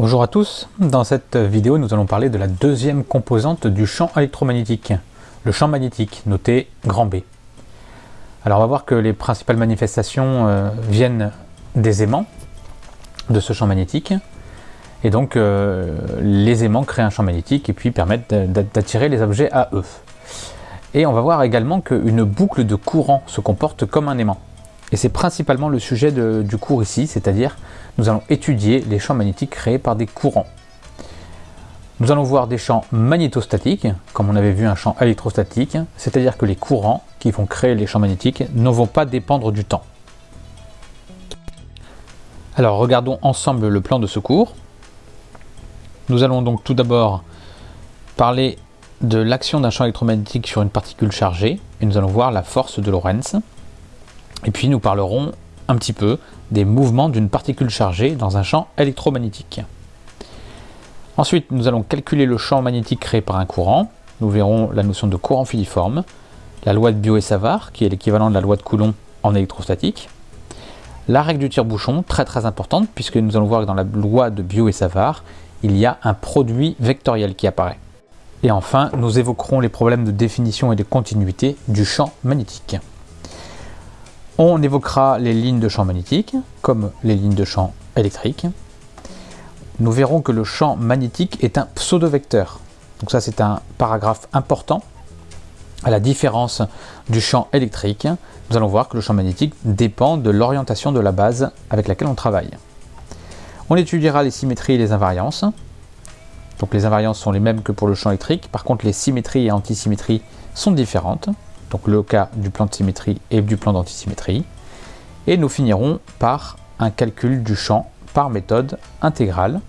Bonjour à tous, dans cette vidéo nous allons parler de la deuxième composante du champ électromagnétique, le champ magnétique, noté grand B. Alors on va voir que les principales manifestations euh, viennent des aimants de ce champ magnétique, et donc euh, les aimants créent un champ magnétique et puis permettent d'attirer les objets à eux. Et on va voir également qu'une boucle de courant se comporte comme un aimant. Et c'est principalement le sujet du cours ici, c'est-à-dire nous allons étudier les champs magnétiques créés par des courants. Nous allons voir des champs magnétostatiques, comme on avait vu un champ électrostatique, c'est-à-dire que les courants qui vont créer les champs magnétiques ne vont pas dépendre du temps. Alors regardons ensemble le plan de ce cours. Nous allons donc tout d'abord parler de l'action d'un champ électromagnétique sur une particule chargée, et nous allons voir la force de Lorentz. Et puis nous parlerons un petit peu des mouvements d'une particule chargée dans un champ électromagnétique. Ensuite, nous allons calculer le champ magnétique créé par un courant. Nous verrons la notion de courant filiforme, la loi de Biot-Savart, qui est l'équivalent de la loi de Coulomb en électrostatique, la règle du tire-bouchon, très très importante, puisque nous allons voir que dans la loi de Biot-Savart, il y a un produit vectoriel qui apparaît. Et enfin, nous évoquerons les problèmes de définition et de continuité du champ magnétique. On évoquera les lignes de champ magnétique, comme les lignes de champ électrique. Nous verrons que le champ magnétique est un pseudo-vecteur. Donc ça c'est un paragraphe important. À la différence du champ électrique, nous allons voir que le champ magnétique dépend de l'orientation de la base avec laquelle on travaille. On étudiera les symétries et les invariances. Donc les invariances sont les mêmes que pour le champ électrique, par contre les symétries et antisymétries sont différentes donc le cas du plan de symétrie et du plan d'antisymétrie. Et nous finirons par un calcul du champ par méthode intégrale.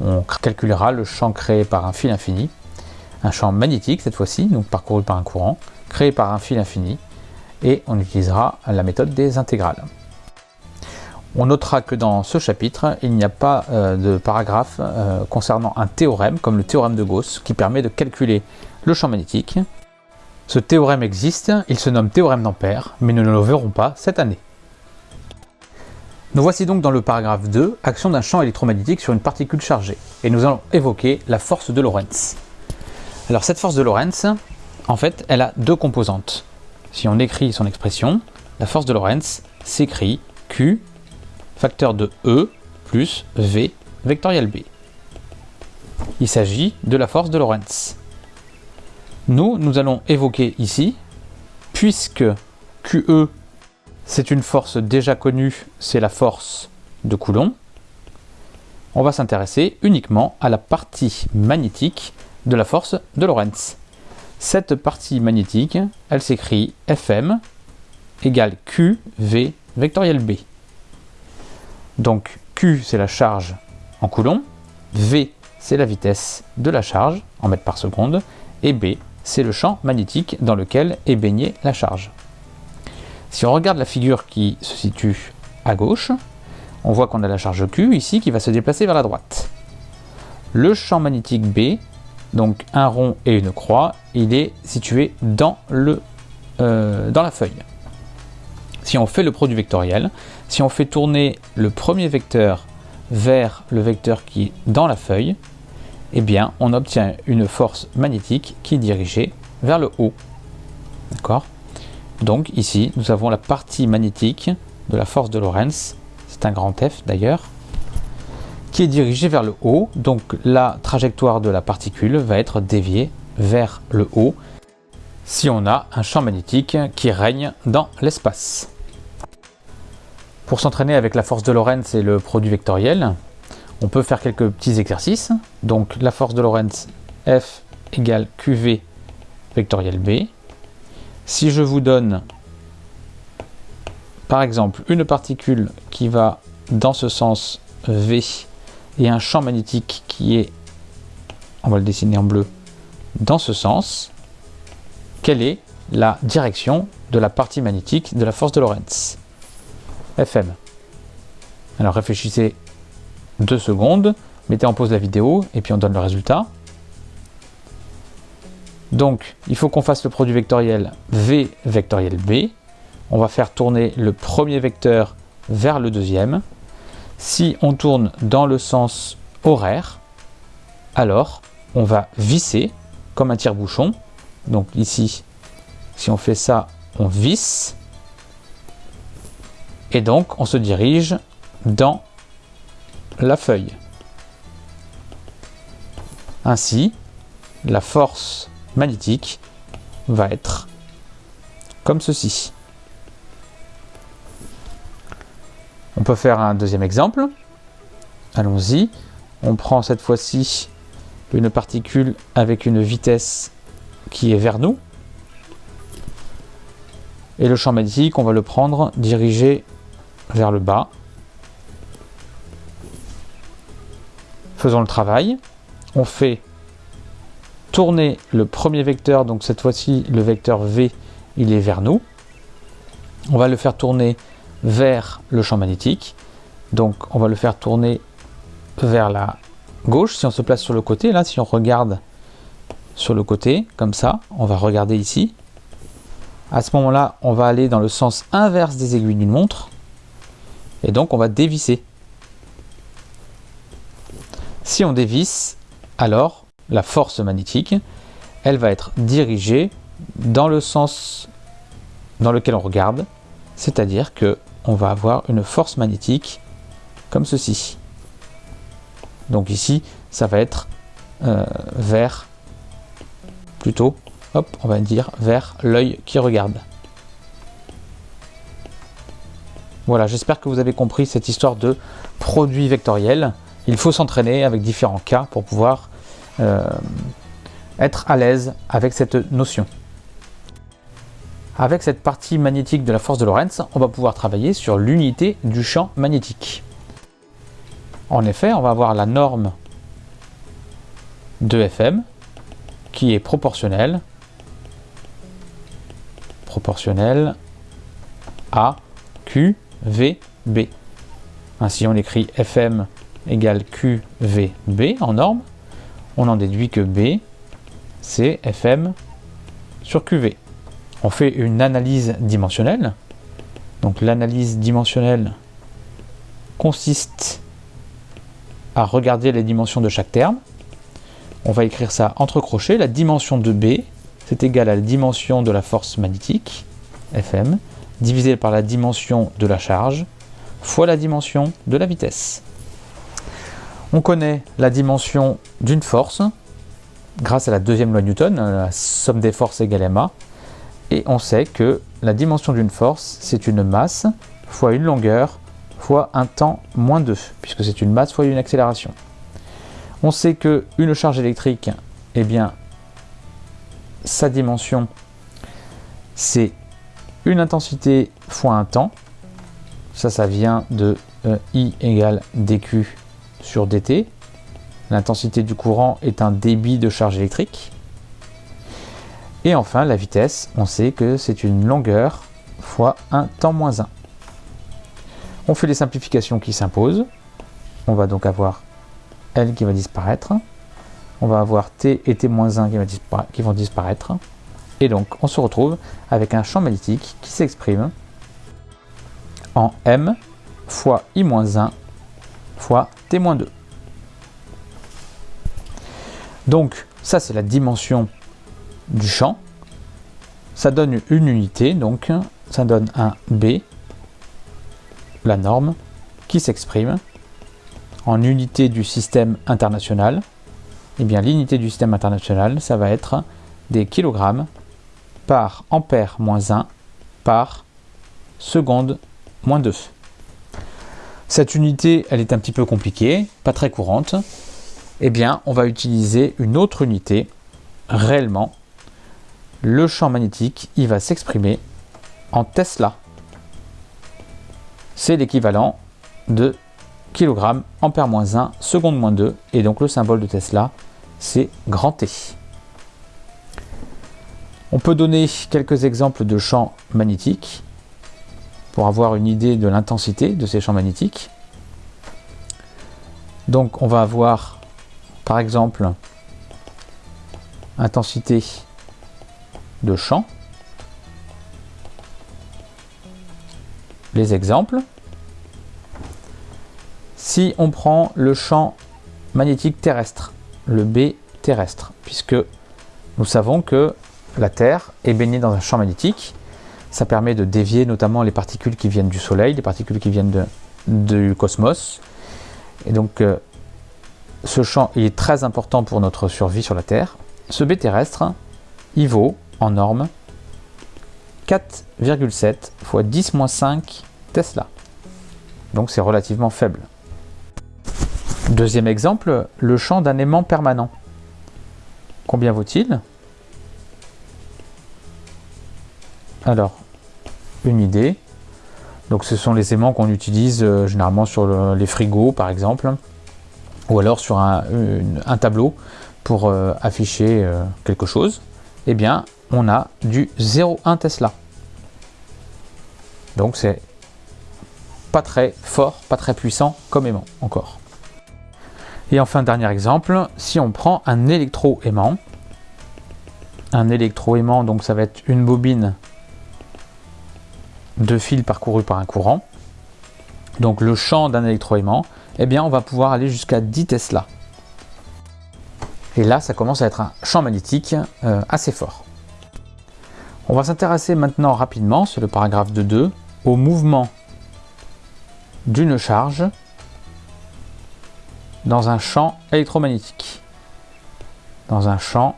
On calculera le champ créé par un fil infini, un champ magnétique cette fois-ci, donc parcouru par un courant, créé par un fil infini, et on utilisera la méthode des intégrales. On notera que dans ce chapitre, il n'y a pas euh, de paragraphe euh, concernant un théorème, comme le théorème de Gauss, qui permet de calculer le champ magnétique. Ce théorème existe, il se nomme théorème d'Ampère, mais nous ne le verrons pas cette année. Nous voici donc dans le paragraphe 2, action d'un champ électromagnétique sur une particule chargée, et nous allons évoquer la force de Lorentz. Alors cette force de Lorentz, en fait, elle a deux composantes. Si on écrit son expression, la force de Lorentz s'écrit Q, facteur de E, plus V, vectoriel B. Il s'agit de la force de Lorentz. Nous, nous allons évoquer ici, puisque QE, c'est une force déjà connue, c'est la force de Coulomb, on va s'intéresser uniquement à la partie magnétique de la force de Lorentz. Cette partie magnétique, elle s'écrit Fm égale QV vectoriel B. Donc Q, c'est la charge en coulomb, V, c'est la vitesse de la charge en mètres par seconde, et B, c'est le champ magnétique dans lequel est baignée la charge. Si on regarde la figure qui se situe à gauche, on voit qu'on a la charge Q ici qui va se déplacer vers la droite. Le champ magnétique B, donc un rond et une croix, il est situé dans, le, euh, dans la feuille. Si on fait le produit vectoriel, si on fait tourner le premier vecteur vers le vecteur qui est dans la feuille, eh bien, on obtient une force magnétique qui est dirigée vers le haut. D'accord? Donc ici, nous avons la partie magnétique de la force de Lorentz, c'est un grand F d'ailleurs, qui est dirigée vers le haut. Donc la trajectoire de la particule va être déviée vers le haut si on a un champ magnétique qui règne dans l'espace. Pour s'entraîner avec la force de Lorentz et le produit vectoriel, on peut faire quelques petits exercices. Donc la force de Lorentz F égale QV vectoriel B. Si je vous donne par exemple une particule qui va dans ce sens V et un champ magnétique qui est, on va le dessiner en bleu, dans ce sens, quelle est la direction de la partie magnétique de la force de Lorentz? Fm. Alors réfléchissez deux secondes, mettez en pause la vidéo et puis on donne le résultat. Donc, il faut qu'on fasse le produit vectoriel V vectoriel B. On va faire tourner le premier vecteur vers le deuxième. Si on tourne dans le sens horaire, alors on va visser comme un tire-bouchon. Donc ici, si on fait ça, on visse. Et donc, on se dirige dans la feuille. Ainsi, la force magnétique va être comme ceci. On peut faire un deuxième exemple. Allons-y. On prend cette fois-ci une particule avec une vitesse qui est vers nous. Et le champ magnétique, on va le prendre dirigé vers le bas. Faisons le travail. On fait tourner le premier vecteur, donc cette fois-ci le vecteur V, il est vers nous. On va le faire tourner vers le champ magnétique. Donc on va le faire tourner vers la gauche. Si on se place sur le côté, là, si on regarde sur le côté, comme ça, on va regarder ici. À ce moment-là, on va aller dans le sens inverse des aiguilles d'une montre. Et donc, on va dévisser. Si on dévisse, alors la force magnétique, elle va être dirigée dans le sens dans lequel on regarde, c'est-à-dire que on va avoir une force magnétique comme ceci. Donc ici, ça va être euh, vers, plutôt, hop, on va dire vers l'œil qui regarde. Voilà, j'espère que vous avez compris cette histoire de produit vectoriel. Il faut s'entraîner avec différents cas pour pouvoir euh, être à l'aise avec cette notion. Avec cette partie magnétique de la force de Lorentz, on va pouvoir travailler sur l'unité du champ magnétique. En effet, on va avoir la norme de FM qui est proportionnelle proportionnelle à QVB. Ainsi, on écrit FM égale QVB en norme. On en déduit que B, c'est FM sur QV. On fait une analyse dimensionnelle. Donc l'analyse dimensionnelle consiste à regarder les dimensions de chaque terme. On va écrire ça entre crochets. La dimension de B, c'est égal à la dimension de la force magnétique, Fm, divisé par la dimension de la charge, fois la dimension de la vitesse. On connaît la dimension d'une force, grâce à la deuxième loi Newton, la somme des forces égale ma, et on sait que la dimension d'une force, c'est une masse fois une longueur fois un temps moins 2, puisque c'est une masse fois une accélération. On sait que une charge électrique, eh bien, sa dimension, c'est une intensité fois un temps. Ça, ça vient de euh, I égale dQ sur dt. L'intensité du courant est un débit de charge électrique. Et enfin, la vitesse, on sait que c'est une longueur fois un temps moins 1. On fait les simplifications qui s'imposent. On va donc avoir L qui va disparaître. On va avoir T et T-1 qui, qui vont disparaître. Et donc, on se retrouve avec un champ magnétique qui s'exprime en M fois I-1 fois T-2. Donc, ça c'est la dimension du champ. Ça donne une unité, donc ça donne un B la norme qui s'exprime en unité du système international. Eh bien, l'unité du système international, ça va être des kilogrammes par ampère moins 1 par seconde moins 2. Cette unité, elle est un petit peu compliquée, pas très courante. Eh bien, on va utiliser une autre unité. Réellement, le champ magnétique, il va s'exprimer en Tesla c'est l'équivalent de kg ampère moins 1 seconde moins 2 et donc le symbole de Tesla c'est grand T. On peut donner quelques exemples de champs magnétiques pour avoir une idée de l'intensité de ces champs magnétiques. Donc on va avoir par exemple intensité de champ les exemples. Si on prend le champ magnétique terrestre, le B terrestre, puisque nous savons que la Terre est baignée dans un champ magnétique. Ça permet de dévier notamment les particules qui viennent du Soleil, les particules qui viennent du cosmos. Et donc, euh, ce champ il est très important pour notre survie sur la Terre. Ce B terrestre, il vaut en norme 4,7 fois 10-5 Tesla. Donc c'est relativement faible. Deuxième exemple, le champ d'un aimant permanent. Combien vaut-il? Alors, une idée. Donc ce sont les aimants qu'on utilise euh, généralement sur les frigos par exemple, ou alors sur un, tableau pour euh, afficher euh, quelque chose. Eh bien, on a du 0,1 Tesla. Donc c'est pas très fort, pas très puissant comme aimant encore. Et enfin, dernier exemple, si on prend un électro-aimant, un électro-aimant, donc ça va être une bobine de fil parcouru par un courant, donc le champ d'un électroaimant, eh bien on va pouvoir aller jusqu'à 10 Tesla. Et là, ça commence à être un champ magnétique euh, assez fort. On va s'intéresser maintenant rapidement, sur le paragraphe de 2, au mouvement d'une charge dans un champ électromagnétique. Dans un champ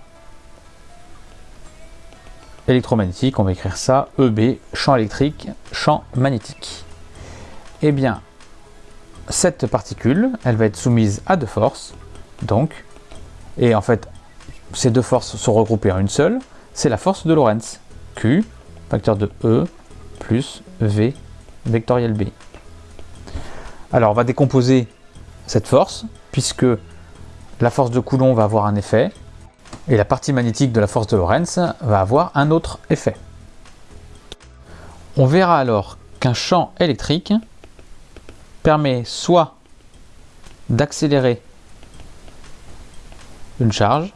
électromagnétique, on va écrire ça, EB, champ électrique, champ magnétique. Eh bien, cette particule, elle va être soumise à deux forces, donc, et en fait, ces deux forces sont regroupées en une seule, c'est la force de Lorentz, Q, facteur de E, plus V, vectoriel B. Alors, on va décomposer cette force, puisque la force de Coulomb va avoir un effet, et la partie magnétique de la force de Lorentz va avoir un autre effet. On verra alors qu'un champ électrique permet soit d'accélérer une charge,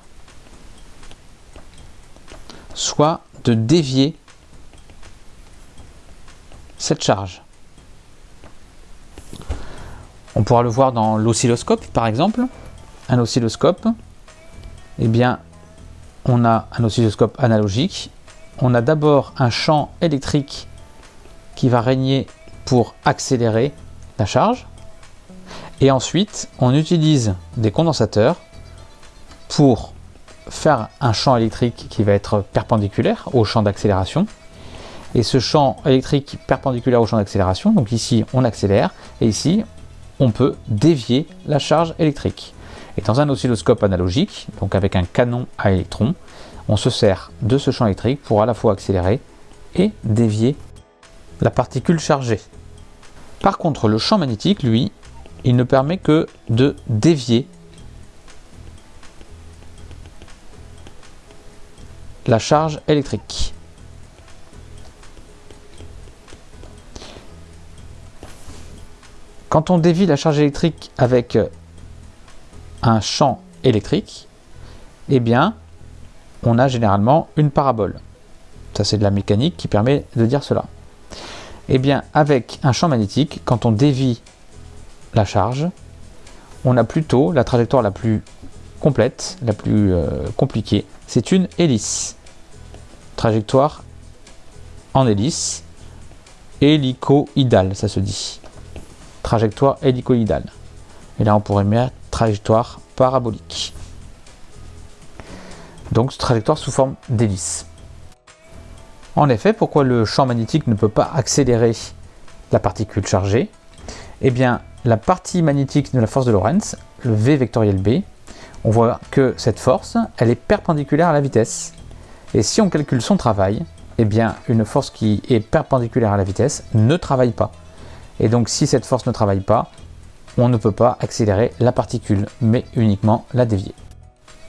soit de dévier cette charge. On pourra le voir dans l'oscilloscope par exemple. Un oscilloscope, eh bien, on a un oscilloscope analogique. On a d'abord un champ électrique qui va régner pour accélérer la charge. Et ensuite, on utilise des condensateurs pour faire un champ électrique qui va être perpendiculaire au champ d'accélération. Et ce champ électrique perpendiculaire au champ d'accélération, donc ici on accélère, et ici on peut dévier la charge électrique. Et dans un oscilloscope analogique, donc avec un canon à électrons, on se sert de ce champ électrique pour à la fois accélérer et dévier la particule chargée. Par contre, le champ magnétique, lui, il ne permet que de dévier la charge électrique. Quand on dévie la charge électrique avec un champ électrique, eh bien, on a généralement une parabole. Ça, c'est de la mécanique qui permet de dire cela. Eh bien, avec un champ magnétique, quand on dévie la charge, on a plutôt la trajectoire la plus complète, la plus euh, compliquée. C'est une hélice. Trajectoire en hélice, hélicoïdale, ça se dit trajectoire hélicoïdale. Et là, on pourrait mettre trajectoire parabolique. Donc, trajectoire sous forme d'hélice. En effet, pourquoi le champ magnétique ne peut pas accélérer la particule chargée? Eh bien, la partie magnétique de la force de Lorentz, le V vectoriel B, on voit que cette force, elle est perpendiculaire à la vitesse. Et si on calcule son travail, eh bien, une force qui est perpendiculaire à la vitesse ne travaille pas. Et donc si cette force ne travaille pas, on ne peut pas accélérer la particule, mais uniquement la dévier.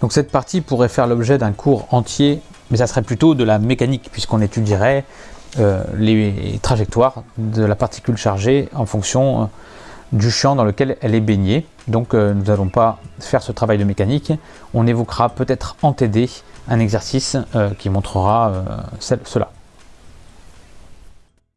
Donc cette partie pourrait faire l'objet d'un cours entier, mais ça serait plutôt de la mécanique, puisqu'on étudierait euh, les trajectoires de la particule chargée en fonction euh, du champ dans lequel elle est baignée. Donc euh, nous n'allons pas faire ce travail de mécanique, on évoquera peut-être en TD un exercice qui montrera cela.